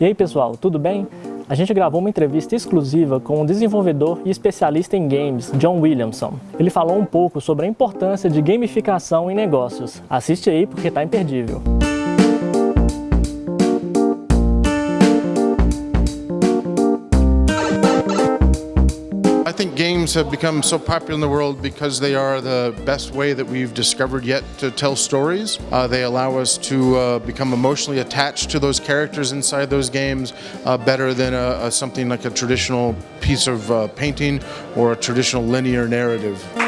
E aí pessoal, tudo bem? A gente gravou uma entrevista exclusiva com o desenvolvedor e especialista em games, John Williamson. Ele falou um pouco sobre a importância de gamificação em negócios. Assiste aí porque tá imperdível. Games have become so popular in the world because they are the best way that we've discovered yet to tell stories. Uh, they allow us to uh, become emotionally attached to those characters inside those games uh, better than a, a, something like a traditional piece of uh, painting or a traditional linear narrative.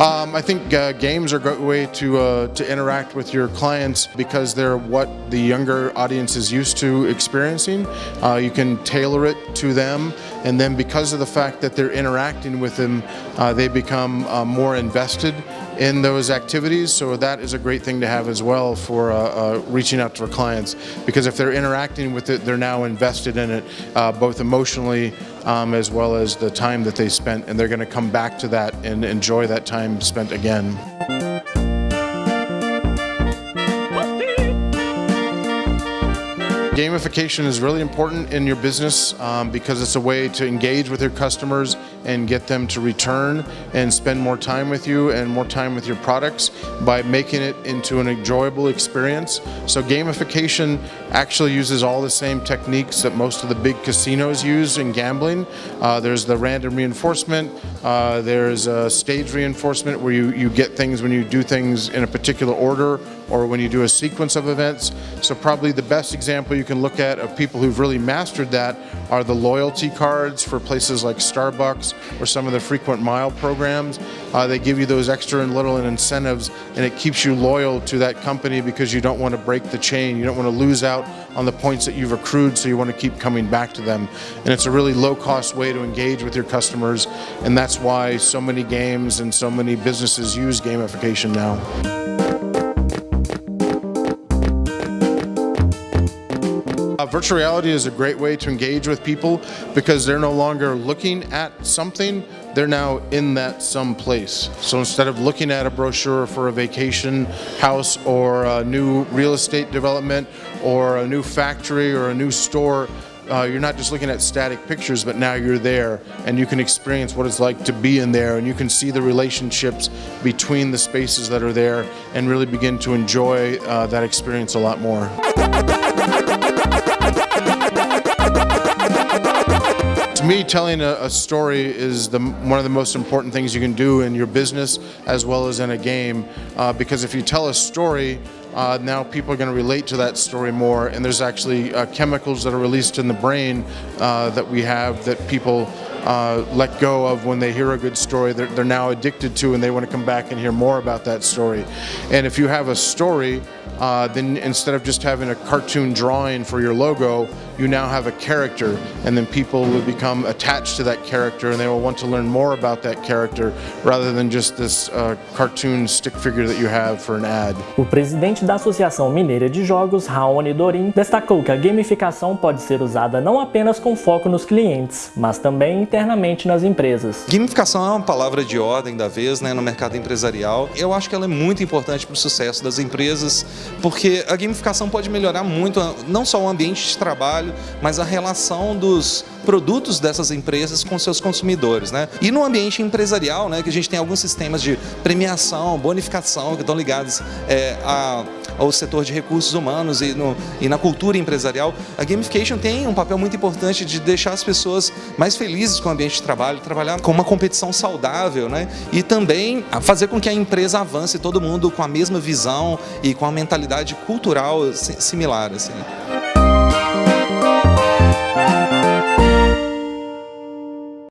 Um, I think uh, games are a great way to, uh, to interact with your clients because they're what the younger audience is used to experiencing. Uh, you can tailor it to them and then because of the fact that they're interacting with them, uh, they become uh, more invested in those activities. So that is a great thing to have as well for uh, uh, reaching out to our clients because if they're interacting with it, they're now invested in it uh, both emotionally um, as well as the time that they spent and they're going to come back to that and enjoy that time spent again. Gamification is really important in your business um, because it's a way to engage with your customers and get them to return and spend more time with you and more time with your products by making it into an enjoyable experience. So gamification actually uses all the same techniques that most of the big casinos use in gambling. Uh, there's the random reinforcement, uh, there's a stage reinforcement where you, you get things when you do things in a particular order or when you do a sequence of events. So probably the best example you can look at of people who've really mastered that are the loyalty cards for places like Starbucks or some of the frequent mile programs. Uh, they give you those extra and little incentives and it keeps you loyal to that company because you don't want to break the chain. You don't want to lose out on the points that you've accrued so you want to keep coming back to them. And it's a really low cost way to engage with your customers and that's why so many games and so many businesses use gamification now. Virtual reality is a great way to engage with people because they're no longer looking at something, they're now in that some place. So instead of looking at a brochure for a vacation house or a new real estate development or a new factory or a new store, uh, you're not just looking at static pictures, but now you're there and you can experience what it's like to be in there and you can see the relationships between the spaces that are there and really begin to enjoy uh, that experience a lot more. To me, telling a, a story is the, one of the most important things you can do in your business as well as in a game uh, because if you tell a story, uh, now people are going to relate to that story more and there's actually uh, chemicals that are released in the brain uh, that we have that people uh, let go of when they hear a good story they're, they're now addicted to and they want to come back and hear more about that story. And if you have a story uh, then instead of just having a cartoon drawing for your logo, you now have a character and then people will become attached to that character and they will want to learn more about that character rather than just this uh, cartoon stick figure that you have for an ad. O presidente da Associação Mineira de Jogos, Raoni Dorim, destacou que a gamificação pode ser usada não apenas com foco nos clientes, mas também internamente nas empresas. Gamificação é uma palavra de ordem da vez né, no mercado empresarial. Eu acho que ela é muito importante para o sucesso das empresas, porque a gamificação pode melhorar muito não só o ambiente de trabalho, mas a relação dos produtos dessas empresas com seus consumidores. Né? E no ambiente empresarial, né, que a gente tem alguns sistemas de premiação, bonificação, que estão ligados é, a, ao setor de recursos humanos e, no, e na cultura empresarial, a gamification tem um papel muito importante de deixar as pessoas mais felizes com o ambiente de trabalho, trabalhar com uma competição saudável né? e também fazer com que a empresa avance todo mundo com a mesma visão e com a mentalidade cultural similar. Assim.